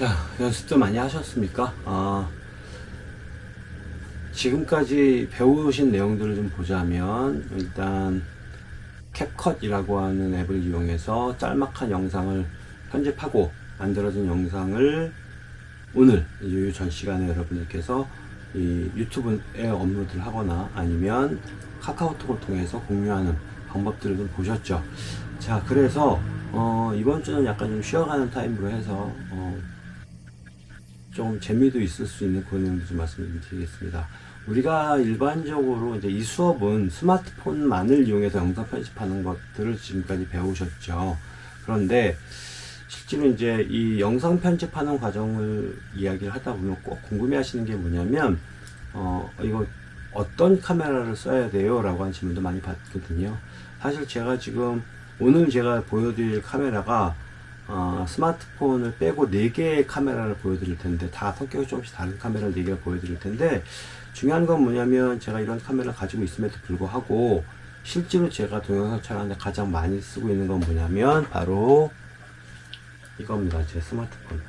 자, 연습도 많이 하셨습니까? 아, 지금까지 배우신 내용들을 좀 보자면, 일단, 캡컷이라고 하는 앱을 이용해서 짤막한 영상을 편집하고 만들어진 영상을 오늘 이 전 시간에 여러분들께서 이 유튜브에 업로드를 하거나 아니면 카카오톡을 통해서 공유하는 방법들을 좀 보셨죠. 자, 그래서 어, 이번 주는 약간 좀 쉬어가는 타임으로 해서 어, 좀 재미도 있을 수 있는 그런 내용도 좀 말씀을 드리겠습니다. 우리가 일반적으로 이제 이 수업은 스마트폰만을 이용해서 영상 편집하는 것들을 지금까지 배우셨죠. 그런데 실제로 이제 이 영상 편집하는 과정을 이야기를 하다 보면 꼭 궁금해 하시는 게 뭐냐면, 어, 이거 어떤 카메라를 써야 돼요? 라고 하는 질문도 많이 받거든요. 사실 제가 지금 오늘 제가 보여드릴 카메라가 어, 스마트폰을 빼고 4개의 카메라를 보여드릴 텐데 다 성격이 조금씩 다른 카메라를 4개를 보여드릴 텐데 중요한 건 뭐냐면 제가 이런 카메라를 가지고 있음에도 불구하고 실제로 제가 동영상 촬영하는데 가장 많이 쓰고 있는 건 뭐냐면 바로 이겁니다. 제 스마트폰.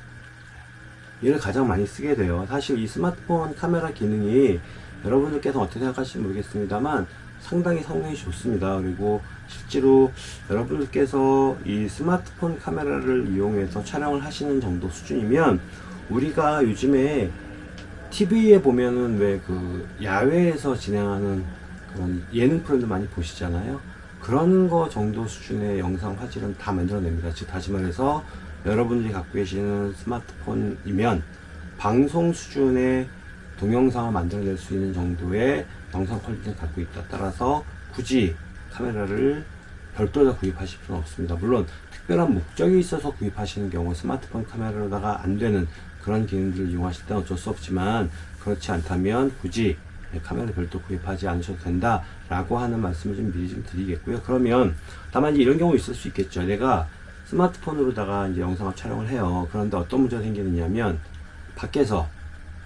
얘를 가장 많이 쓰게 돼요. 사실 이 스마트폰 카메라 기능이 여러분들께서 어떻게 생각하실지 모르겠습니다만 상당히 성능이 좋습니다 그리고 실제로 여러분들께서 이 스마트폰 카메라를 이용해서 촬영을 하시는 정도 수준이면 우리가 요즘에 TV에 보면은 왜 그 야외에서 진행하는 그런 예능 프로들 많이 보시잖아요. 그런 거 정도 수준의 영상 화질은 다 만들어냅니다. 즉 다시 말해서 여러분들이 갖고 계시는 스마트폰이면 방송 수준의 동영상을 만들어낼 수 있는 정도의 영상 퀄리티를 갖고 있다. 따라서 굳이 카메라를 별도로 구입하실 필요는 없습니다. 물론 특별한 목적이 있어서 구입하시는 경우 스마트폰 카메라로다가 안 되는 그런 기능들을 이용하실 때는 어쩔 수 없지만 그렇지 않다면 굳이 카메라 별도 구입하지 않으셔도 된다 라고 하는 말씀을 좀 미리 좀 드리겠고요 그러면 다만 이런 경우 있을 수 있겠죠 내가 스마트폰으로다가 이제 영상을 촬영을 해요 그런데 어떤 문제가 생기느냐면 밖에서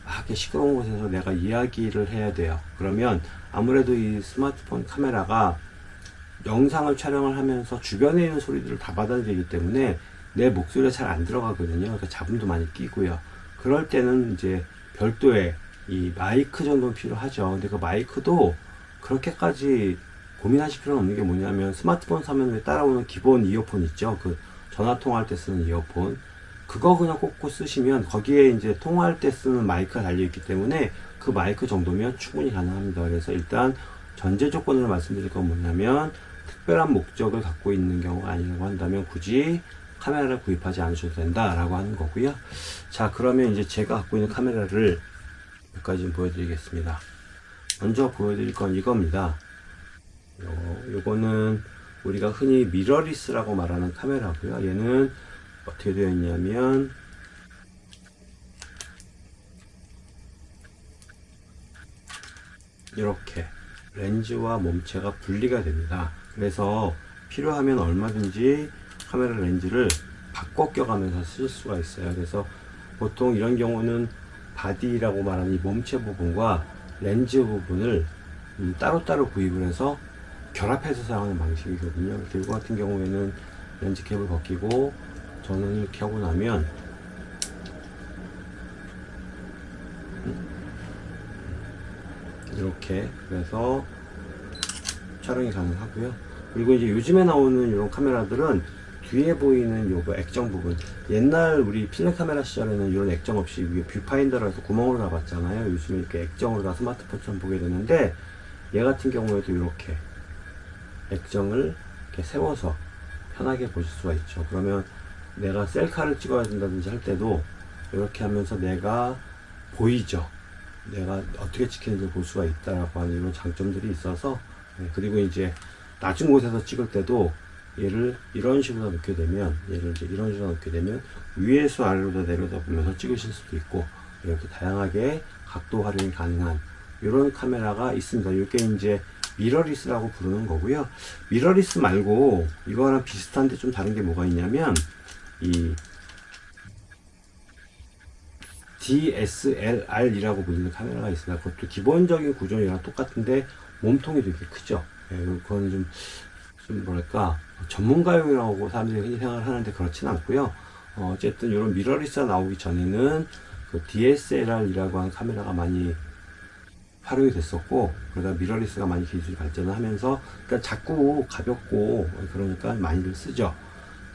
막 시끄러운 곳에서 내가 이야기를 해야 돼요 그러면 아무래도 이 스마트폰 카메라가 영상을 촬영을 하면서 주변에 있는 소리들을 다 받아들이기 때문에 내 목소리가 잘 안 들어가거든요. 그러니까 잡음도 많이 끼고요. 그럴 때는 이제 별도의 이 마이크 정도는 필요하죠. 근데 그 마이크도 그렇게까지 고민하실 필요는 없는 게 뭐냐면 스마트폰 사면 왜 따라오는 기본 이어폰 있죠. 그 전화 통화할 때 쓰는 이어폰. 그거 그냥 꽂고 쓰시면 거기에 이제 통화할 때 쓰는 마이크가 달려있기 때문에 그 마이크 정도면 충분히 가능합니다. 그래서 일단 전제 조건으로 말씀드릴 건 뭐냐면 특별한 목적을 갖고 있는 경우가 아니라고 한다면 굳이 카메라를 구입하지 않으셔도 된다라고 하는 거고요. 자, 그러면 이제 제가 갖고 있는 카메라를 몇 가지 좀 보여드리겠습니다. 먼저 보여드릴 건 이겁니다. 요, 요거는 우리가 흔히 미러리스라고 말하는 카메라고요. 얘는 어떻게 되어 있냐면 이렇게 렌즈와 몸체가 분리가 됩니다. 그래서 필요하면 얼마든지 카메라 렌즈를 바꿔 껴가면서 쓸 수가 있어요. 그래서 보통 이런 경우는 바디라고 말하는 이 몸체 부분과 렌즈 부분을 음, 따로따로 구입을 해서 결합해서 사용하는 방식이거든요. 이거 같은 경우에는 렌즈 캡을 벗기고 저는 이렇게 하고 나면 이렇게 그래서 촬영이 가능하고요. 그리고 이제 요즘에 나오는 이런 카메라들은 뒤에 보이는 요거 액정 부분. 옛날 우리 필름 카메라 시절에는 이런 액정 없이 위에 뷰파인더로 해서 구멍으로 다 봤잖아요. 요즘에 이렇게 액정으로 다 스마트폰처럼 보게 되는데 얘 같은 경우에도 이렇게 액정을 이렇게 세워서 편하게 보실 수가 있죠. 그러면 내가 셀카를 찍어야 된다든지 할 때도 이렇게 하면서 내가 보이죠 내가 어떻게 찍히는지 볼 수가 있다라고 하는 이런 장점들이 있어서 네, 그리고 이제 낮은 곳에서 찍을 때도 얘를 이런 식으로 놓게 되면 얘를 이제 이런 식으로 놓게 되면 위에서 아래로 내려다 보면서 찍으실 수도 있고 이렇게 다양하게 각도 활용이 가능한 이런 카메라가 있습니다. 이게 이제 미러리스라고 부르는 거고요. 미러리스 말고 이거랑 비슷한데 좀 다른 게 뭐가 있냐면 이 DSLR이라고 불리는 카메라가 있습니다. 그것도 기본적인 구조이랑 똑같은데 몸통이 되게 크죠. 예, 그건 좀, 좀 뭐랄까 전문가용이라고 사람들이 흔히 생각을 하는데 그렇진 않고요. 어, 어쨌든 이런 미러리스가 나오기 전에는 그 DSLR이라고 하는 카메라가 많이 활용이 됐었고 그러다 미러리스가 많이 기술이 발전을 하면서 그러니까 자꾸 가볍고 그러니까 많이들 쓰죠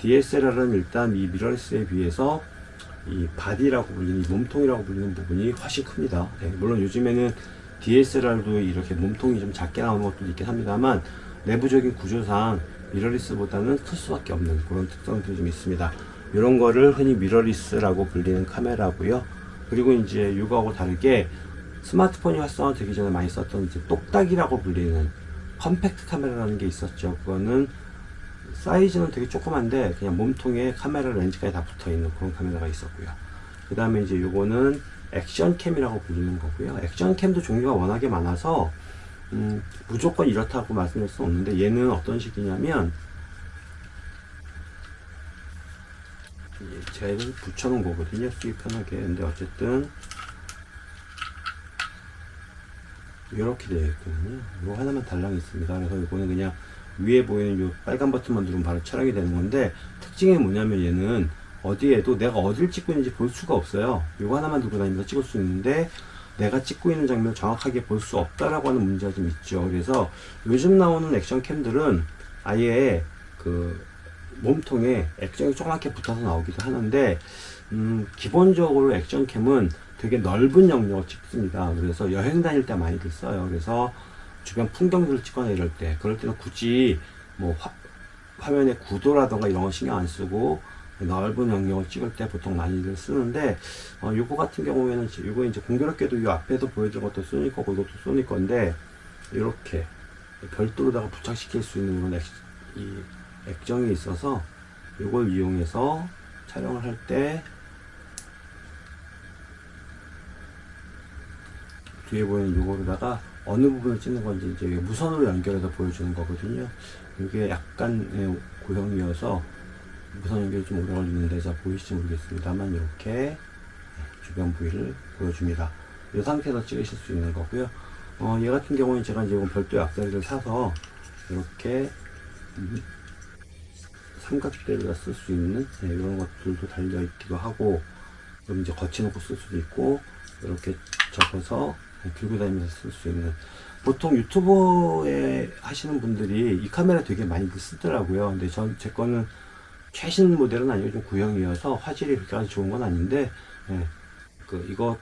DSLR은 일단 이 미러리스에 비해서 이 바디라고 불리는 이 몸통이라고 불리는 부분이 훨씬 큽니다. 네, 물론 요즘에는 DSLR도 이렇게 몸통이 좀 작게 나오는 것도 있긴 합니다만 내부적인 구조상 mirrorless보다는 클 수밖에 없는 그런 특성들이 좀 있습니다. 이런 거를 흔히 mirrorless라고 불리는 카메라고요. 그리고 이제 이거하고 다르게 스마트폰이 활성화되기 전에 많이 썼던 이제 똑딱이라고 불리는 컴팩트 카메라라는 게 있었죠. 그거는 사이즈는 되게 조그만데 그냥 몸통에 카메라 렌즈까지 다 붙어 있는 그런 카메라가 있었고요. 그 다음에 이제 요거는 액션캠이라고 불리는 거고요. 액션캠도 종류가 워낙에 많아서 음, 무조건 이렇다고 말씀드릴 수 없는데 얘는 어떤 식이냐면 제가 이걸 붙여놓은 거거든요. 쓰기 편하게. 근데 어쨌든 이렇게 되어 있거든요. 이거 하나만 달랑 있습니다. 그래서 이거는 그냥 위에 보이는 이 빨간 버튼만 누르면 바로 촬영이 되는 건데 특징이 뭐냐면 얘는 어디에도 내가 어딜 찍고 있는지 볼 수가 없어요. 이거 하나만 들고 다니면서 찍을 수 있는데 내가 찍고 있는 장면을 정확하게 볼 수 없다라고 하는 문제가 좀 있죠. 그래서 요즘 나오는 액션 캠들은 아예 그 몸통에 액정이 조그맣게 붙어서 나오기도 하는데 음, 기본적으로 액션캠은 되게 넓은 영역을 찍습니다. 그래서 여행 다닐 때 많이들 써요. 그래서 주변 풍경들을 찍거나 이럴 때 그럴 때는 굳이 뭐 화, 화면의 구도라던가 이런 거 신경 안 쓰고 넓은 영역을 찍을 때 보통 많이들 쓰는데 어, 요거 같은 경우에는 이거 이제 공교롭게도 이 앞에서 보여준 것도 소니 거고 이것도 소니 건데 이렇게 별도로다가 부착시킬 수 있는 이런 액, 이 액정이 있어서 이걸 이용해서 촬영을 할 때 뒤에 보이는 요거로다가 어느 부분을 찍는 건지 이제 무선으로 연결해서 보여주는 거거든요. 이게 약간 고형이어서 무선 연결이 좀 오래 걸리는데 자 보이실지 모르겠습니다만 이렇게 주변 부위를 보여줍니다. 이 상태에서 찍으실 수 있는 거고요. 어, 얘 같은 경우는 제가 이제 별도의 악세리를 사서 이렇게 삼각대를 쓸 수 있는 네, 이런 것들도 달려 있기도 하고 그럼 이제 거치놓고 쓸 수도 있고 이렇게 접어서 들고 다니면서 쓸 수 있는. 보통 유튜브에 하시는 분들이 이 카메라 되게 많이 쓰더라고요. 근데 전 제 거는 최신 모델은 아니고 좀 구형이어서 화질이 그렇게 좋은 건 아닌데 예, 그 이거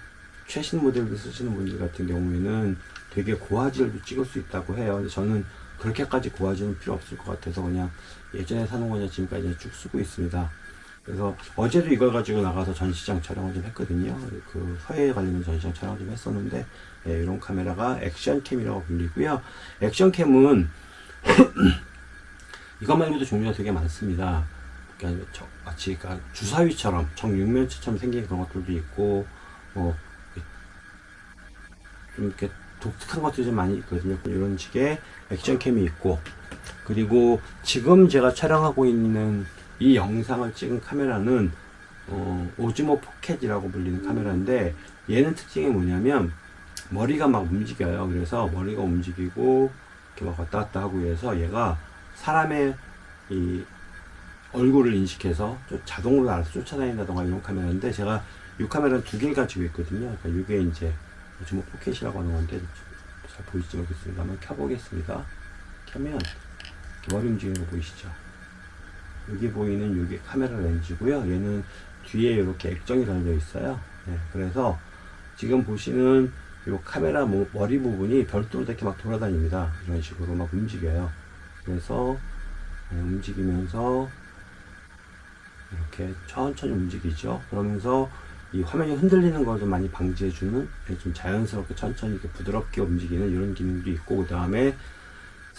최신 모델을 쓰시는 분들 같은 경우에는 되게 고화질도 찍을 수 있다고 해요. 근데 저는 그렇게까지 고화질은 필요 없을 것 같아서 그냥 예전에 사는 거냐 지금까지 쭉 쓰고 있습니다 그래서 어제도 이걸 가지고 나가서 전시장 촬영을 좀 했거든요. 그 서해에 관련된 전시장 촬영을 좀 했었는데 예, 이런 카메라가 액션캠이라고 불리고요. 액션캠은 이것 말고도 종류가 되게 많습니다. 그러니까 마치 그러니까 주사위처럼 정육면체처럼 생긴 그런 것들도 있고 뭐 좀 이렇게 독특한 것들이 좀 많이 있거든요. 이런 식의 액션캠이 있고 그리고 지금 제가 촬영하고 있는 이 영상을 찍은 카메라는 어, Osmo Pocket이라고 불리는 카메라인데 얘는 특징이 뭐냐면 머리가 막 움직여요. 그래서 머리가 움직이고 이렇게 막 왔다 갔다 하고 해서 얘가 사람의 이 얼굴을 인식해서 자동으로 알아서 쫓아다닌다던가 이런 카메라인데 제가 이 카메라는 두 개를 가지고 있거든요. 그러니까 이게 이제 Osmo Pocket이라고 하는 건데 잘 보이지 모르겠습니다. 한번 켜보겠습니다. 켜면 머리 움직이는 거 보이시죠 여기 보이는 이게 카메라 렌즈고요. 얘는 뒤에 이렇게 액정이 달려 있어요. 네, 그래서 지금 보시는 이 카메라 머리 부분이 별도로 이렇게 막 돌아다닙니다. 이런 식으로 막 움직여요. 그래서 네, 움직이면서 이렇게 천천히 움직이죠. 그러면서 이 화면이 흔들리는 걸 좀 많이 방지해주는 네, 좀 자연스럽게 천천히 이렇게 부드럽게 움직이는 이런 기능도 있고 그 다음에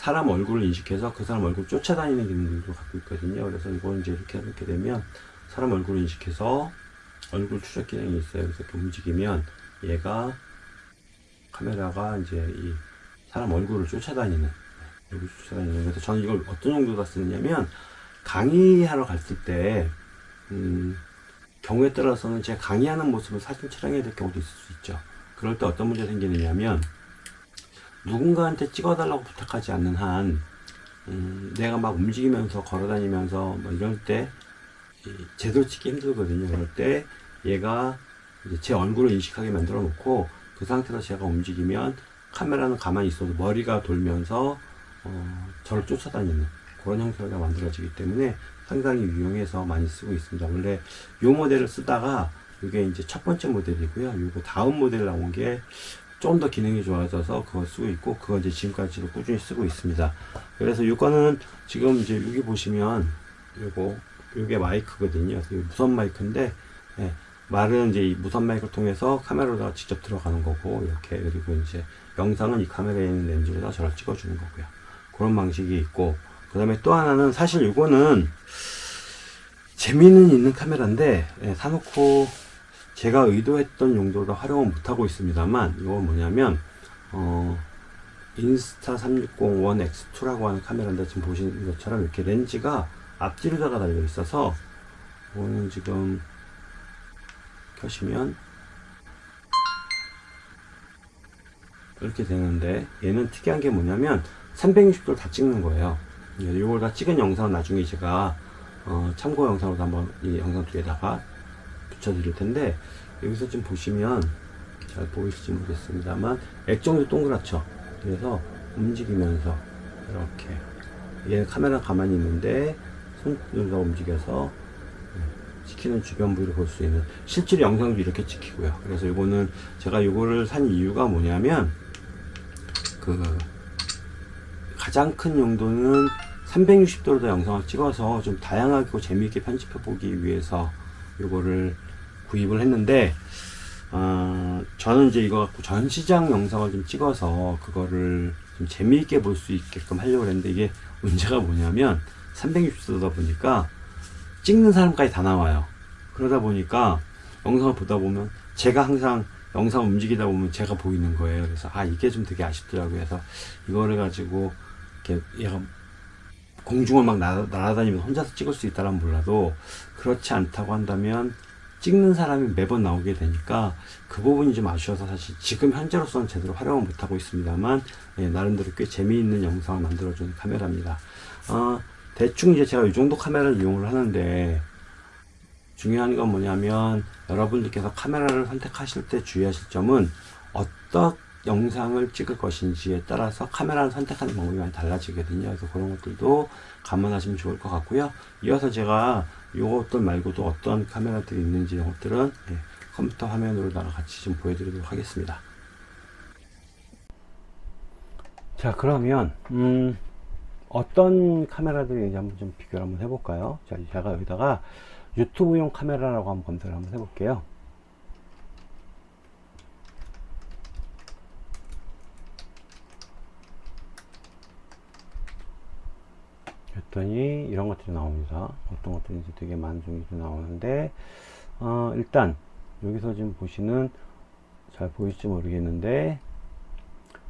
사람 얼굴을 인식해서 그 사람 얼굴 쫓아다니는 기능들도 갖고 있거든요. 그래서 이걸 이제 이렇게 이렇게 되면 사람 얼굴을 인식해서 얼굴 추적 기능이 있어요. 그래서 이렇게 움직이면 얘가 카메라가 이제 이 사람 얼굴을 쫓아다니는 얼굴 쫓아다니는 그래서 저는 이걸 어떤 정도다 쓰느냐면 강의하러 갔을 때 음, 경우에 따라서는 제가 강의하는 모습을 사진 촬영해야 될 경우도 있을 수 있죠. 그럴 때 어떤 문제가 생기느냐면 누군가한테 찍어달라고 부탁하지 않는 한 음, 내가 막 움직이면서 걸어다니면서 뭐 이럴 때이 제대로 찍기 힘들거든요. 그럴 때 얘가 제 얼굴을 인식하게 만들어 놓고 그 상태에서 제가 움직이면 카메라는 가만히 있어도 머리가 돌면서 어, 저를 쫓아다니는 그런 형태가 만들어지기 때문에 상당히 유용해서 많이 쓰고 있습니다. 원래 이 모델을 쓰다가 이게 이제 첫 번째 모델이고요. 이거 다음 모델 나온 게 좀 더 기능이 좋아져서 그거 쓰고 있고 그거 이제 지금까지도 꾸준히 쓰고 있습니다. 그래서 이거는 지금 이제 여기 보시면 요거 요게 마이크거든요. 무선 마이크인데 예, 말은 이제 이 무선 마이크를 통해서 카메라로다가 직접 들어가는 거고 이렇게 그리고 이제 영상은 이 카메라에 있는 렌즈로다 저를 찍어주는 거고요. 그런 방식이 있고 그 다음에 또 하나는 사실 이거는 재미는 있는 카메라인데 예, 사놓고 제가 의도했던 용도로 활용을 못하고 있습니다만 이건 뭐냐면 어, 인스타 360원 X2라고 하는 카메라인데 지금 보시는 것처럼 이렇게 렌즈가 앞뒤로다가 달려 있어서 이거는 지금 켜시면 이렇게 되는데 얘는 특이한 게 뭐냐면 360도를 다 찍는 거예요. 이걸 다 찍은 영상은 나중에 제가 어, 참고 영상으로 한번 이 영상 뒤에다가 붙여드릴 텐데 여기서 지금 보시면 잘 보이실지 모르겠습니다만 액정도 동그랗죠? 그래서 움직이면서 이렇게. 얘는 카메라 가만히 있는데 손으로 움직여서 찍히는 주변 부위를 볼 수 있는 실제로 영상도 이렇게 찍히고요. 그래서 이거는 제가 이거를 산 이유가 뭐냐면 그 가장 큰 용도는 360도로 영상을 찍어서 좀 다양하고 재미있게 편집해 보기 위해서 이거를 구입을 했는데 어, 저는 이제 이거 갖고 전시장 영상을 좀 찍어서 그거를 좀 재미있게 볼 수 있게끔 하려고 했는데 이게 문제가 뭐냐면 360도다 보니까 찍는 사람까지 다 나와요. 그러다 보니까 영상을 보다 보면 제가 항상 영상 움직이다 보면 제가 보이는 거예요. 그래서 아 이게 좀 되게 아쉽더라고요. 그래서 이거를 가지고 이렇게 얘가 공중을 막 날아, 날아다니면서 혼자서 찍을 수 있다면 몰라도 그렇지 않다고 한다면 찍는 사람이 매번 나오게 되니까 그 부분이 좀 아쉬워서 사실 지금 현재로서는 제대로 활용을 못하고 있습니다만 예, 나름대로 꽤 재미있는 영상을 만들어주는 카메라입니다 어, 대충 이제 제가 이 정도 카메라를 이용을 하는데 중요한 건 뭐냐면 여러분들께서 카메라를 선택하실 때 주의하실 점은 어떤 영상을 찍을 것인지에 따라서 카메라를 선택하는 방법이 많이 달라지거든요. 그래서 그런 것들도 감안하시면 좋을 것 같고요. 이어서 제가 이것들 말고도 어떤 카메라들이 있는지 이런 것들은 예, 컴퓨터 화면으로다가 같이 좀 보여드리도록 하겠습니다. 자 그러면 음, 어떤 카메라들이 한번 좀 비교를 한번 해볼까요? 자 제가 여기다가 유튜브용 카메라라고 한번 검색을 한번 해볼게요. 했더니 이런 것들이 나옵니다. 어떤 것들인지 되게 종류도 나오는데 어, 일단 여기서 지금 보시는 잘 보일지 모르겠는데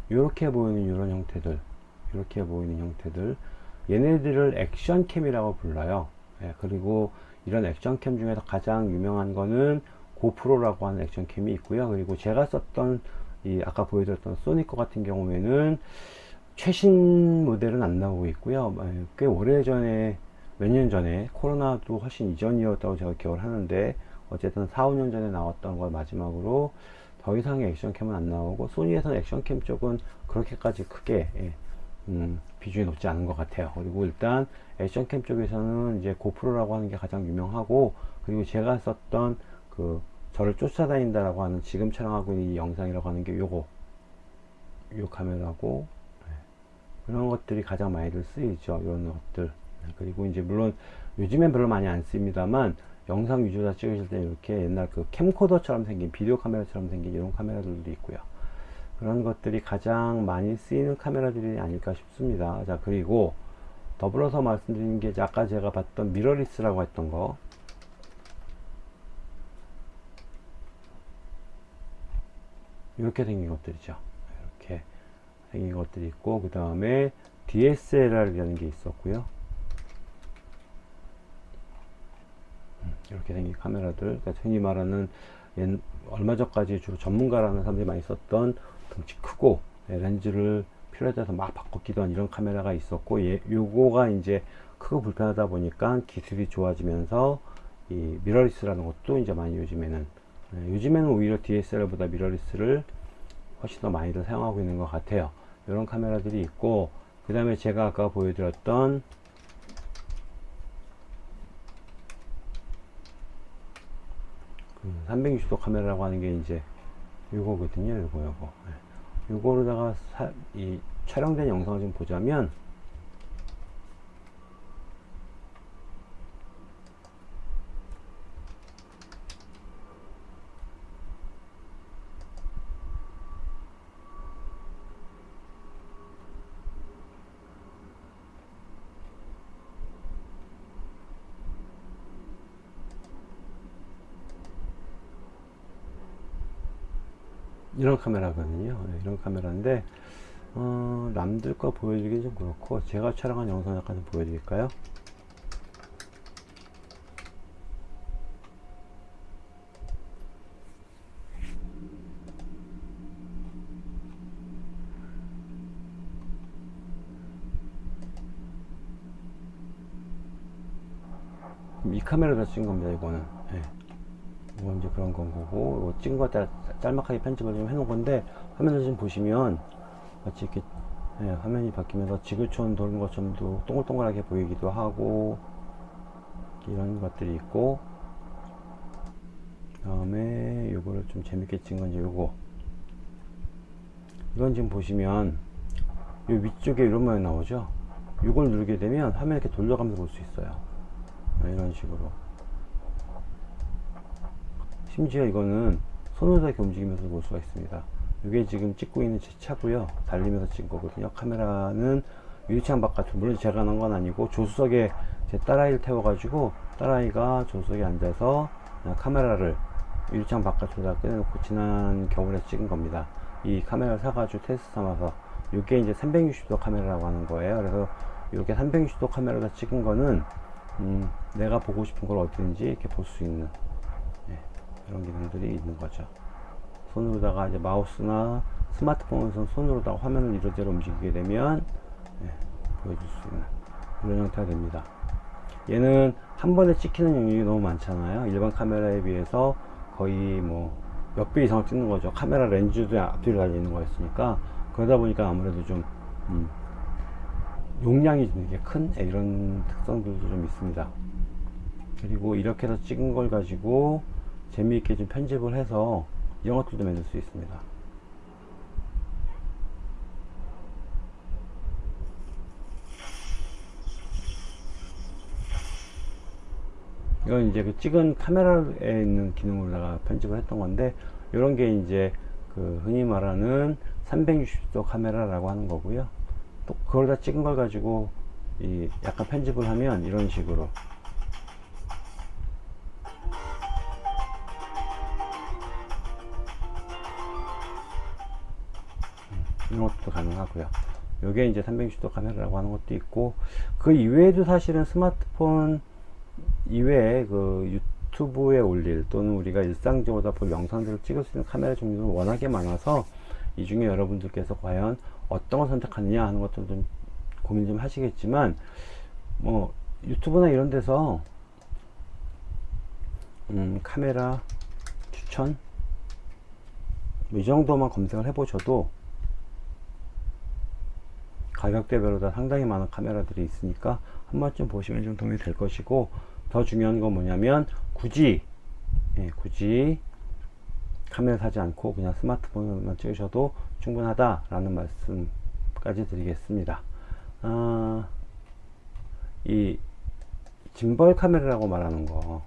이렇게 보이는 이런 형태들 이렇게 보이는 형태들 얘네들을 액션캠이라고 불러요. 예, 그리고 이런 액션캠 중에서 가장 유명한 거는 고프로라고 하는 액션캠이 있고요. 그리고 제가 썼던 이 아까 보여드렸던 소니커 같은 경우에는 최신 모델은 안 나오고 있고요. 예, 꽤 오래전에 몇 년 전에 코로나도 훨씬 이전이었다고 제가 기억을 하는데 어쨌든 4, 5년 전에 나왔던 걸 마지막으로 더 이상의 액션캠은 안 나오고 소니에서는 액션캠 쪽은 그렇게까지 크게 예, 음, 비중이 높지 않은 것 같아요. 그리고 일단 액션캠 쪽에서는 이제 고프로라고 하는 게 가장 유명하고 그리고 제가 썼던 그 저를 쫓아다닌다라고 하는 지금 촬영하고 있는 이 영상이라고 하는 게 요거 요 카메라고 그런 것들이 가장 많이들 쓰이죠 이런 것들. 그리고 이제 물론 요즘엔 별로 많이 안 씁니다만 영상 위주로 찍으실 때 이렇게 옛날 그 캠코더처럼 생긴 비디오 카메라처럼 생긴 이런 카메라들도 있고요. 그런 것들이 가장 많이 쓰이는 카메라들이 아닐까 싶습니다. 자 그리고 더불어서 말씀드리는 게 아까 제가 봤던 미러리스라고 했던 거. 이렇게 생긴 것들이죠 생긴 것들이 있고 그 다음에 DSLR이라는 게 있었고요 음, 이렇게 생긴 카메라들 그러니까 흔히 말하는 옛, 얼마 전까지 주로 전문가라는 사람들이 많이 썼던 덩치 크고 네, 렌즈를 필요에 따라서 막 바꿔 끼던 이런 카메라가 있었고 예, 요거가 이제 크고 불편하다 보니까 기술이 좋아지면서 이 미러리스라는 것도 이제 많이 요즘에는 예, 요즘에는 오히려 DSLR보다 미러리스를 훨씬 더 많이들 사용하고 있는 것 같아요. 이런 카메라들이 있고 그 다음에 제가 아까 보여드렸던 그 360도 카메라라고 하는 게 이제 요거거든요. 요거 요거. 예. 요거로다가 사, 이 촬영된 영상을 좀 보자면 이런 카메라거든요. 네, 이런 카메라인데 어, 남들 거 보여드리기 좀 그렇고 제가 촬영한 영상 약간 좀 보여드릴까요? 이 카메라다 찍은 겁니다 이거는 예. 이건 이제 그런 건 거고 이거 찍은 거 짤, 짤막하게 편집을 좀 해놓은 건데 화면을 좀 보시면 마치 이렇게 예, 화면이 바뀌면서 지구촌 도는 것처럼 도 동글동글하게 보이기도 하고 이런 것들이 있고 그 다음에 요거를 좀 재밌게 찍은 건 이제 요거. 이건 지금 보시면 요 위쪽에 이런 모양 나오죠? 요걸 누르게 되면 화면 이렇게 돌려가면서 볼 수 있어요. 네, 이런 식으로 심지어 이거는 손으로 이렇게 움직이면서 볼 수가 있습니다. 이게 지금 찍고 있는 제 차고요. 달리면서 찍은 거거든요. 카메라는 유리창 바깥으로 물론 제가 넣은 건 아니고 조수석에 제 딸아이를 태워 가지고 딸아이가 조수석에 앉아서 카메라를 유리창 바깥으로 다 꺼내놓고 지난 겨울에 찍은 겁니다. 이 카메라를 사가지고 테스트 삼아서 이게 이제 360도 카메라라고 하는 거예요. 그래서 이렇게 360도 카메라로 찍은 거는 음, 내가 보고 싶은 걸 어디든지 이렇게 볼 수 있는 예, 그런 기능들이 있는 거죠 손으로다가 이제 마우스나 스마트폰에서 손으로다가 화면을 이러저러 움직이게 되면 예, 보여줄 수 있는 그런 형태가 됩니다. 얘는 한 번에 찍히는 영역이 너무 많잖아요. 일반 카메라에 비해서 거의 뭐 몇 배 이상 찍는 거죠. 카메라 렌즈도 앞뒤로 달려 있는 거였으니까 그러다 보니까 아무래도 좀 음, 용량이 되게 큰 예, 이런 특성들도 좀 있습니다. 그리고 이렇게 해서 찍은 걸 가지고 재미있게 좀 편집을 해서 것들도 만들 수 있습니다. 이건 이제 그 찍은 카메라에 있는 기능으로다가 편집을 했던 건데 이런 게 이제 그 흔히 말하는 360도 카메라라고 하는 거고요. 또 그걸 다 찍은 걸 가지고 이 약간 편집을 하면 이런 식으로 이런 것도 가능하고요. 요게 이제 360도 카메라라고 하는 것도 있고 그 이외에도 사실은 스마트폰 이외에 그 유튜브에 올릴 또는 우리가 일상적으로 볼 영상들을 찍을 수 있는 카메라 종류는 워낙에 많아서 이 중에 여러분들께서 과연 어떤 걸 선택하느냐 하는 것도 좀 고민 좀 하시겠지만 뭐 유튜브나 이런 데서 음, 카메라 추천 뭐 이 정도만 검색을 해보셔도 가격대별로 다 상당히 많은 카메라들이 있으니까 한 번쯤 보시면 좀 도움이 될 것이고 더 중요한 건 뭐냐면 굳이 예, 굳이 카메라 사지 않고 그냥 스마트폰으로만 찍으셔도 충분하다 라는 말씀까지 드리겠습니다. 아, 이 짐벌 카메라라고 말하는 거.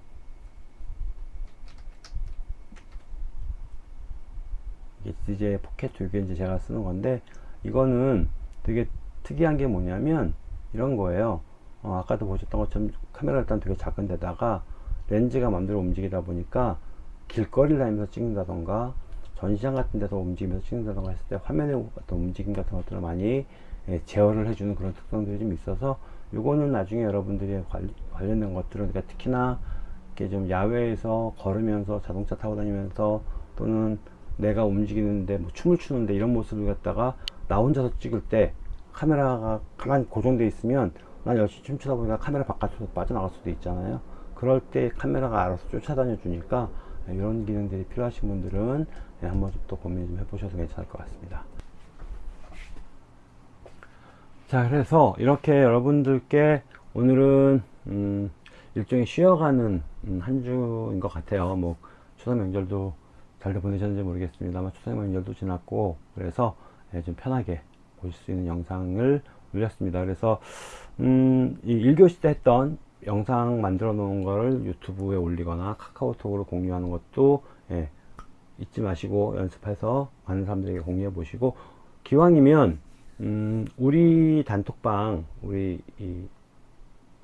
이게 DJI 포켓 2개 이제 제가 쓰는 건데 이거는 되게 특이한 게 뭐냐면 이런 거예요. 어, 아까도 보셨던 것처럼 카메라 일단 되게 작은 데다가 렌즈가 맘대로 움직이다 보니까 길거리를 다니면서 찍는다던가 전시장 같은 데서 움직이면서 찍는다던가 했을 때 화면의 어떤 움직임 같은 것들을 많이 예, 제어를 해주는 그런 특성들이 좀 있어서 요거는 나중에 여러분들이 관련, 된 것들은 그러니까 특히나 이렇게 좀 야외에서 걸으면서 자동차 타고 다니면서 또는 내가 움직이는데 뭐 춤을 추는데 이런 모습을 갖다가 나 혼자서 찍을 때 카메라가 가만히 고정되어 있으면 난 열심히 춤추다 보니까 카메라 바깥으로 빠져나갈 수도 있잖아요 그럴 때 카메라가 알아서 쫓아다녀 주니까 예, 이런 기능들이 필요하신 분들은 예, 한번 또 고민 좀 해보셔도 괜찮을 것 같습니다. 자 그래서 이렇게 여러분들께 오늘은 음, 일종의 쉬어가는 음, 한 주인 것 같아요 뭐 추석 명절도 잘들 보내셨는지 모르겠습니다만 추석 명절도 지났고 그래서 예, 좀 편하게 보실 수 있는 영상을 올렸습니다. 그래서 음, 이 1교시 때 했던 영상 만들어 놓은 거를 유튜브에 올리거나 카카오톡으로 공유하는 것도 예, 잊지 마시고 연습해서 많은 사람들에게 공유해 보시고 기왕이면 음, 우리 단톡방 우리 이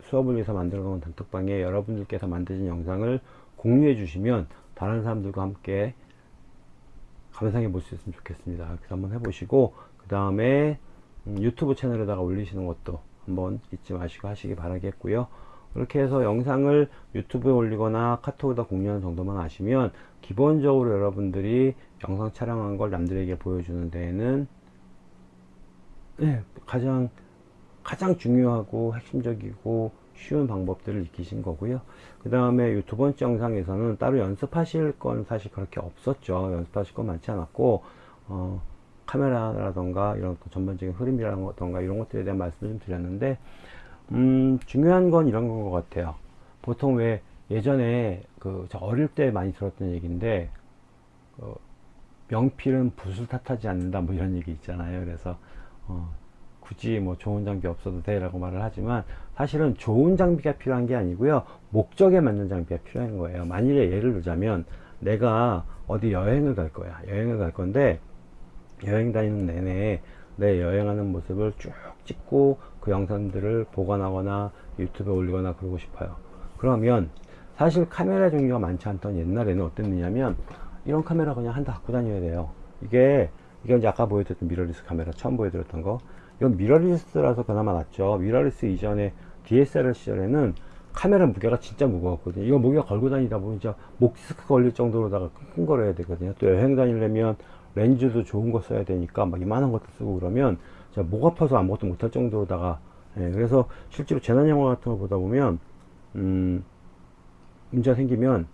수업을 위해서 만들어 놓은 단톡방에 여러분들께서 만드신 영상을 공유해 주시면 다른 사람들과 함께 감상해 볼 수 있으면 좋겠습니다. 그래서 한번 해보시고 그 다음에 음, 유튜브 채널에다가 올리시는 것도 한번 잊지 마시고 하시기 바라겠고요. 그렇게 해서 영상을 유튜브에 올리거나 카톡에다 공유하는 정도만 아시면 기본적으로 여러분들이 영상 촬영한 걸 남들에게 보여주는 데에는 네, 가장 가장 중요하고 핵심적이고 쉬운 방법들을 익히신 거고요. 그 다음에 두 번째 영상에서는 따로 연습하실 건 사실 그렇게 없었죠. 연습하실 건 많지 않았고 어, 카메라라던가 이런 전반적인 흐름이라던가 이런 것들에 대한 말씀을 좀 드렸는데 음, 중요한 건 이런 건 것 같아요. 보통 왜 예전에 그저 어릴 때 많이 들었던 얘기인데 어, 명필은 붓을 탓하지 않는다 뭐 이런 얘기 있잖아요. 그래서 어, 굳이 뭐 좋은 장비 없어도 돼 라고 말을 하지만 사실은 좋은 장비가 필요한 게 아니고요. 목적에 맞는 장비가 필요한 거예요. 만일에 예를 들자면 내가 어디 여행을 갈 거야. 여행을 갈 건데 여행 다니는 내내 내 여행하는 모습을 쭉 찍고 그 영상들을 보관하거나 유튜브에 올리거나 그러고 싶어요. 그러면 사실 카메라 종류가 많지 않던 옛날에는 어땠느냐면 이런 카메라 그냥 한 대 갖고 다녀야 돼요. 이게 이게 이제 아까 보여드렸던 미러리스 카메라 처음 보여드렸던 거. 이건 mirrorless라서 그나마 낫죠. 미러리스 이전에 DSLR 시절에는 카메라 무게가 진짜 무거웠거든요. 이거 무게가 걸고 다니다 보면 진짜 목 디스크 걸릴 정도로다가 끙끙거려야 되거든요. 또 여행 다니려면 렌즈도 좋은 거 써야 되니까 막 이만한 것도 쓰고 그러면 진짜 목 아파서 아무것도 못할 정도로다가 예, 그래서 실제로 재난 영화 같은 거 보다 보면 음, 문제가 생기면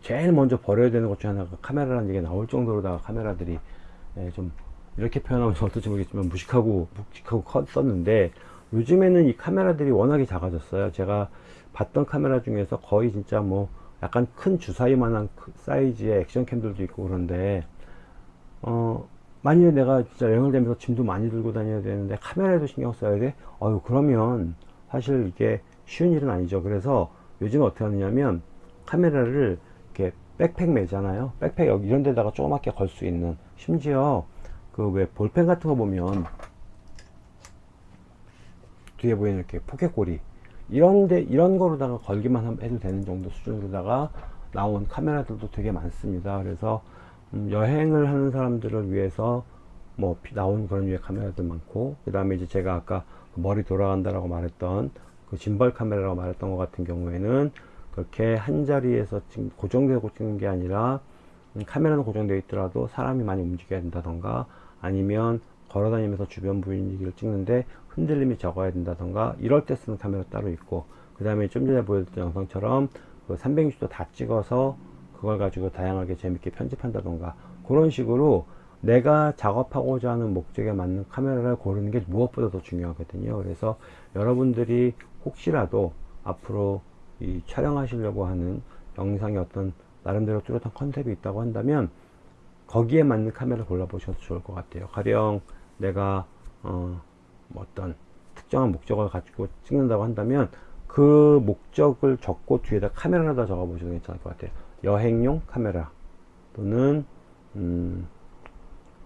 제일 먼저 버려야 되는 것 중에 하나가 카메라라는 얘기가 나올 정도로다가 카메라들이 예, 좀 이렇게 표현하면 어떨지 모르겠지만 무식하고 묵직하고 컸었는데 요즘에는 이 카메라들이 워낙에 작아졌어요. 제가 봤던 카메라 중에서 거의 진짜 뭐 약간 큰 주사위만한 사이즈의 액션캠들도 있고 그런데 어 만약에 내가 진짜 여행을 다니면서 짐도 많이 들고 다녀야 되는데 카메라에도 신경 써야 돼? 어유 그러면 사실 이게 쉬운 일은 아니죠. 그래서 요즘 어떻게 하느냐면 카메라를 이렇게 백팩 매잖아요. 백팩 여기 이런 데다가 조그맣게 걸 수 있는. 심지어 그 왜 볼펜 같은 거 보면 뒤에 보이는 이렇게 포켓고리 이런데 이런 거로다가 걸기만 해도 되는 정도 수준으로다가 나온 카메라들도 되게 많습니다. 그래서 음, 여행을 하는 사람들을 위해서 뭐 나온 그런 유의 카메라들 많고 그 다음에 이제 제가 아까 그 머리 돌아간다라고 말했던 그 짐벌 카메라라고 말했던 것 같은 경우에는 그렇게 한 자리에서 지금 고정되고 찍는 게 아니라 음, 카메라는 고정되어 있더라도 사람이 많이 움직여야 된다던가 아니면 걸어 다니면서 주변 분위기를 찍는데 흔들림이 적어야 된다던가 이럴 때 쓰는 카메라 따로 있고 그 다음에 좀 전에 보여드렸던 영상처럼 그 360도 다 찍어서 그걸 가지고 다양하게 재밌게 편집한다던가 그런 식으로 내가 작업하고자 하는 목적에 맞는 카메라를 고르는 게 무엇보다 더 중요하거든요. 그래서 여러분들이 혹시라도 앞으로 이 촬영하시려고 하는 영상이 어떤 나름대로 뚜렷한 컨셉이 있다고 한다면 거기에 맞는 카메라를 골라보셔도 좋을 것 같아요. 가령 내가 어, 뭐 어떤 특정한 목적을 가지고 찍는다고 한다면 그 목적을 적고 뒤에다 카메라를 다 적어 보셔도 괜찮을 것 같아요 여행용 카메라 또는 음,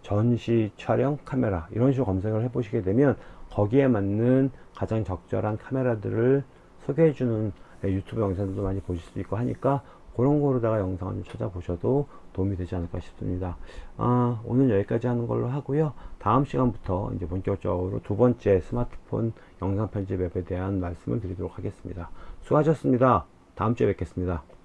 전시 촬영 카메라 이런 식으로 검색을 해 보시게 되면 거기에 맞는 가장 적절한 카메라들을 소개해 주는 유튜브 영상들도 많이 보실 수 있고 하니까 그런 거로다가 영상을 좀 찾아보셔도 도움이 되지 않을까 싶습니다. 아, 오늘 여기까지 하는 걸로 하고요. 다음 시간부터 이제 본격적으로 두 번째 스마트폰 영상 편집 앱에 대한 말씀을 드리도록 하겠습니다. 수고하셨습니다. 다음 주에 뵙겠습니다.